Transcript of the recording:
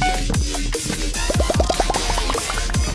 Yeah.